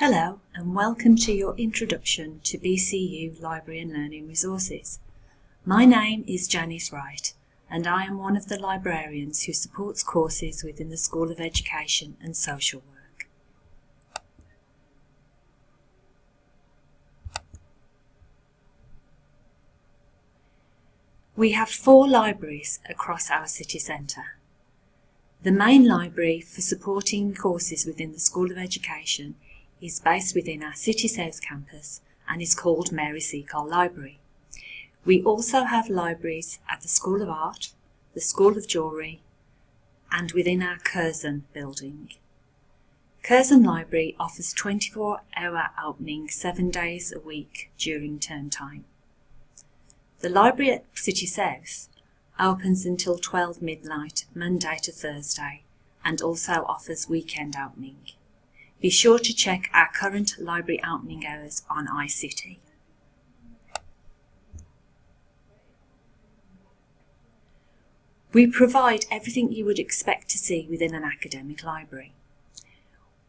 Hello and welcome to your introduction to BCU Library and Learning Resources. My name is Janice Wright and I am one of the librarians who supports courses within the School of Education and Social Work. We have four libraries across our city centre. The main library for supporting courses within the School of Education is based within our City South campus and is called Mary Seacole Library. We also have libraries at the School of Art, the School of Jewellery and within our Curzon building. Curzon Library offers 24 hour opening seven days a week during term time. The library at City South opens until 12 midnight Monday to Thursday and also offers weekend opening. Be sure to check our current library opening hours on iCity. We provide everything you would expect to see within an academic library.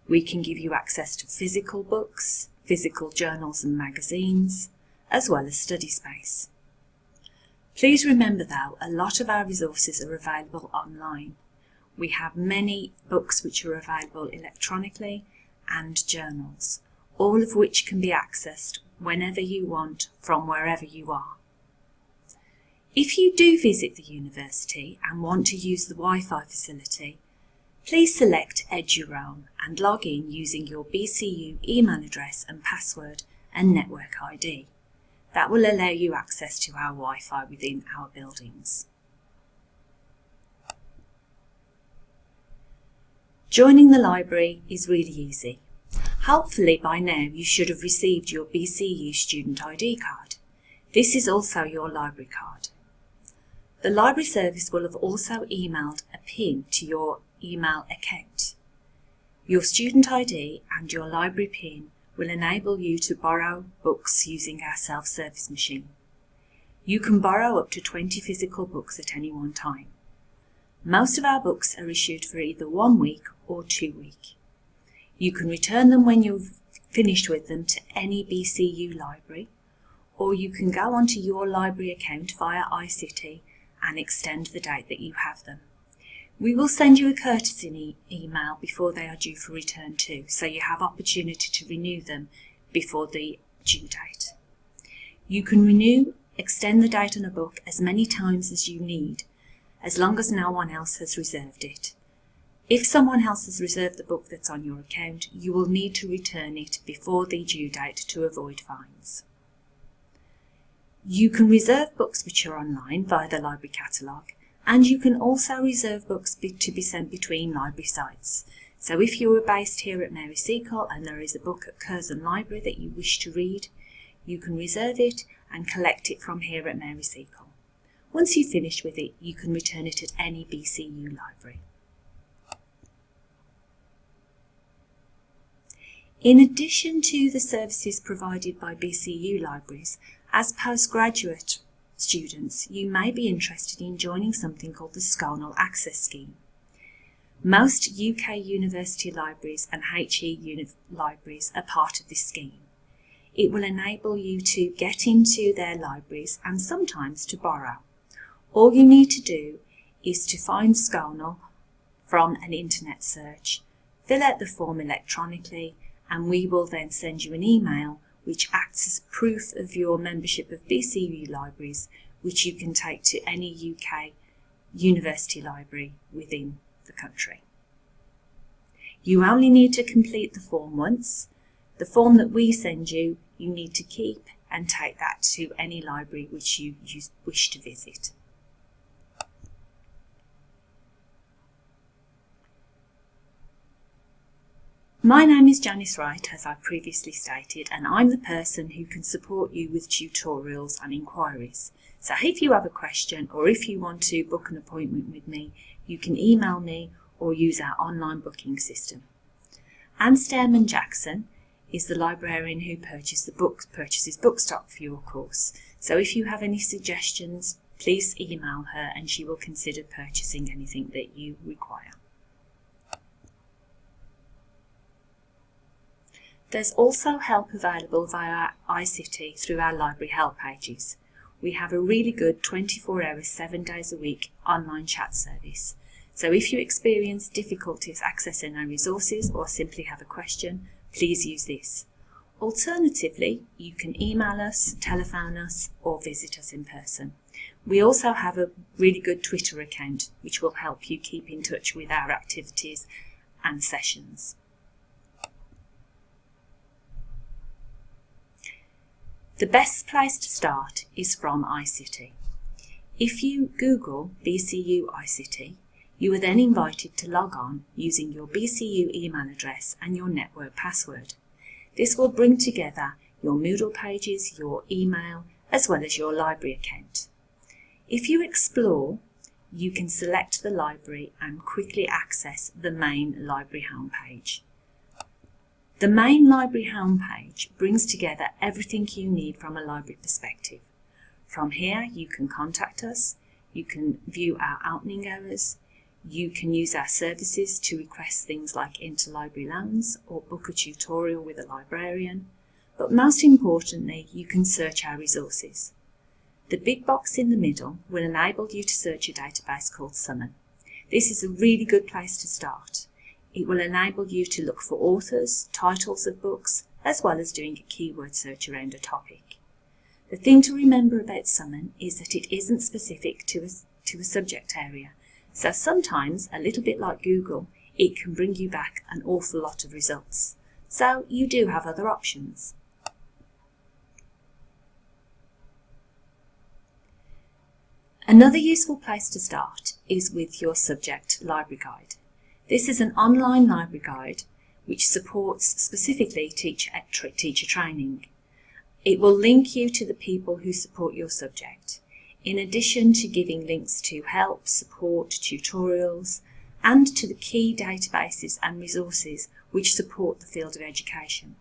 We can give you access to physical books, physical journals and magazines, as well as study space. Please remember though, a lot of our resources are available online. We have many books which are available electronically and journals, all of which can be accessed whenever you want from wherever you are. If you do visit the university and want to use the Wi-Fi facility, please select EduRoam and log in using your BCU email address and password and network ID. That will allow you access to our Wi-Fi within our buildings. Joining the library is really easy. Hopefully by now you should have received your BCU student ID card. This is also your library card. The library service will have also emailed a PIN to your email account. Your student ID and your library PIN will enable you to borrow books using our self-service machine. You can borrow up to 20 physical books at any one time. Most of our books are issued for either one week or two week. You can return them when you've finished with them to any BCU library, or you can go onto your library account via iCity and extend the date that you have them. We will send you a courtesy email before they are due for return too, so you have opportunity to renew them before the due date. You can renew, extend the date on a book as many times as you need as long as no one else has reserved it. If someone else has reserved the book that's on your account, you will need to return it before the due date to avoid fines. You can reserve books which are online via the library catalogue, and you can also reserve books to be sent between library sites. So if you are based here at Mary Seacole and there is a book at Curzon Library that you wish to read, you can reserve it and collect it from here at Mary Seacole. Once you've finished with it, you can return it at any BCU library. In addition to the services provided by BCU libraries, as postgraduate students, you may be interested in joining something called the SCONUL Access Scheme. Most UK university libraries and HE libraries are part of this scheme. It will enable you to get into their libraries and sometimes to borrow. All you need to do is to find SCONUL from an internet search, fill out the form electronically, and we will then send you an email which acts as proof of your membership of BCU libraries, which you can take to any UK university library within the country. You only need to complete the form once. The form that we send you, you need to keep and take that to any library which you wish to visit. My name is Janice Wright, as I previously stated, and I'm the person who can support you with tutorials and inquiries. So if you have a question or if you want to book an appointment with me, you can email me or use our online booking system. Anne Stairman Jackson is the librarian who purchases the book, purchases book stock for your course. So if you have any suggestions, please email her and she will consider purchasing anything that you require. There's also help available via iCity through our library help pages. We have a really good 24 hours, 7 days a week online chat service. So if you experience difficulties accessing our resources or simply have a question, please use this. Alternatively, you can email us, telephone us, or visit us in person. We also have a really good Twitter account, which will help you keep in touch with our activities and sessions. The best place to start is from iCity. If you Google BCU iCity, you are then invited to log on using your BCU email address and your network password. This will bring together your Moodle pages, your email, as well as your library account. If you explore, you can select the library and quickly access the main library homepage. The main library homepage brings together everything you need from a library perspective. From here, you can contact us, you can view our opening hours, you can use our services to request things like interlibrary loans or book a tutorial with a librarian, but most importantly, you can search our resources. The big box in the middle will enable you to search a database called Summon. This is a really good place to start. It will enable you to look for authors, titles of books, as well as doing a keyword search around a topic. The thing to remember about Summon is that it isn't specific to a, to a subject area, so sometimes, a little bit like Google, it can bring you back an awful lot of results. So you do have other options. Another useful place to start is with your subject library guide. This is an online library guide which supports specifically teacher, teacher training. It will link you to the people who support your subject in addition to giving links to help, support, tutorials, and to the key databases and resources which support the field of education.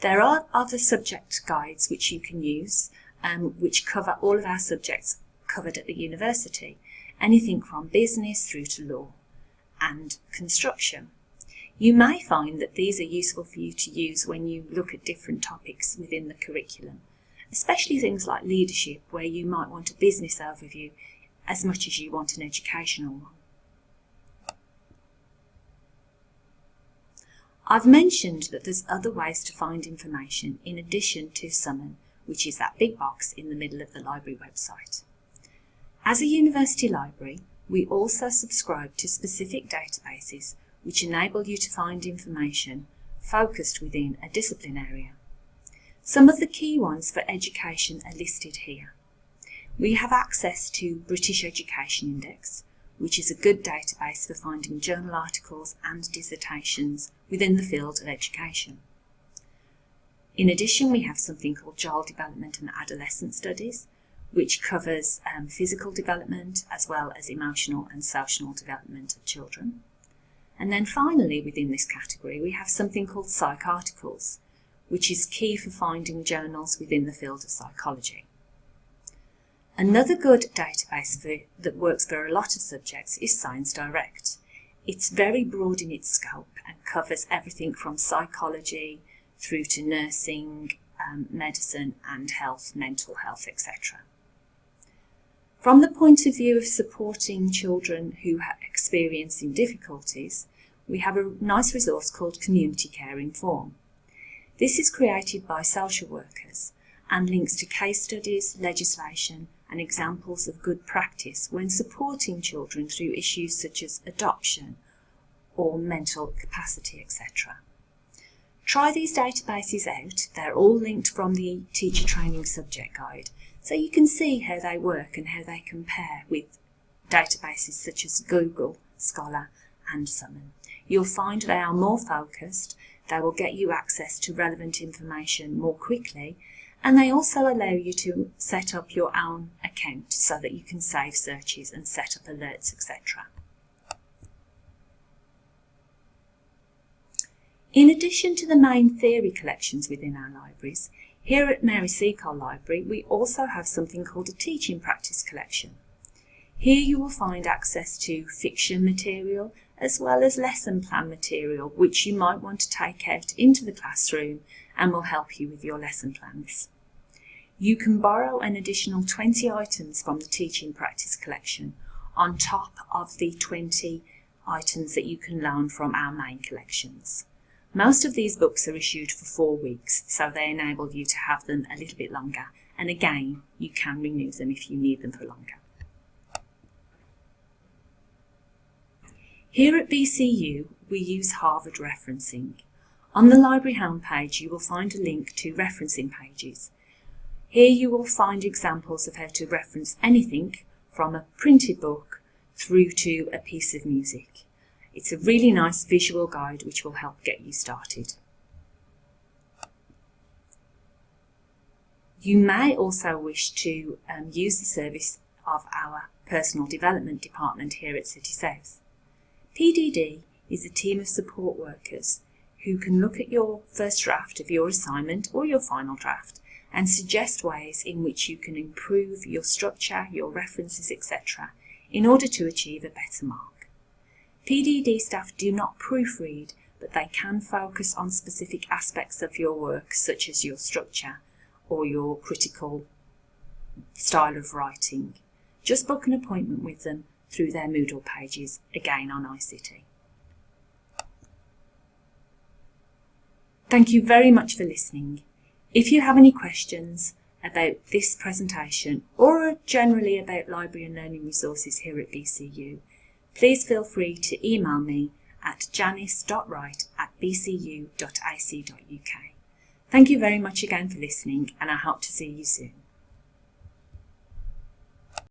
There are other subject guides which you can use, um, which cover all of our subjects covered at the university, anything from business through to law and construction. You may find that these are useful for you to use when you look at different topics within the curriculum especially things like leadership, where you might want a business overview as much as you want an educational one. I've mentioned that there's other ways to find information in addition to Summon, which is that big box in the middle of the library website. As a university library, we also subscribe to specific databases which enable you to find information focused within a discipline area. Some of the key ones for education are listed here. We have access to British Education Index, which is a good database for finding journal articles and dissertations within the field of education. In addition, we have something called Child Development and Adolescent Studies, which covers um, physical development as well as emotional and social development of children. And then finally, within this category, we have something called PsycARTICLES, which is key for finding journals within the field of psychology. Another good database for, that works for a lot of subjects is Science Direct. It's very broad in its scope and covers everything from psychology through to nursing, um, medicine and health, mental health, etc. From the point of view of supporting children who are experiencing difficulties, we have a nice resource called Community Care Inform. This is created by social workers and links to case studies, legislation and examples of good practice when supporting children through issues such as adoption or mental capacity, etc. Try these databases out. They're all linked from the Teacher Training Subject Guide, so you can see how they work and how they compare with databases such as Google, Scholar and Summon. You'll find they are more focused they will get you access to relevant information more quickly and they also allow you to set up your own account so that you can save searches and set up alerts, etc. In addition to the main theory collections within our libraries, here at Mary Seacole Library we also have something called a teaching practice collection. Here you will find access to fiction material as well as lesson plan material which you might want to take out into the classroom and will help you with your lesson plans. You can borrow an additional 20 items from the Teaching Practice collection on top of the 20 items that you can loan from our main collections. Most of these books are issued for four weeks, so they enable you to have them a little bit longer, and again, you can renew them if you need them for longer. Here at BCU, we use Harvard referencing. On the library homepage, you will find a link to referencing pages. Here you will find examples of how to reference anything from a printed book through to a piece of music. It's a really nice visual guide which will help get you started. You may also wish to um, use the service of our personal development department here at City South. PDD is a team of support workers who can look at your first draft of your assignment or your final draft and suggest ways in which you can improve your structure, your references, etc. in order to achieve a better mark. PDD staff do not proofread, but they can focus on specific aspects of your work, such as your structure or your critical style of writing. Just book an appointment with them through their Moodle pages, again on iCity. Thank you very much for listening. If you have any questions about this presentation or generally about library and learning resources here at BCU, please feel free to email me at janice.wright at bcu.ac.uk. Thank you very much again for listening and I hope to see you soon.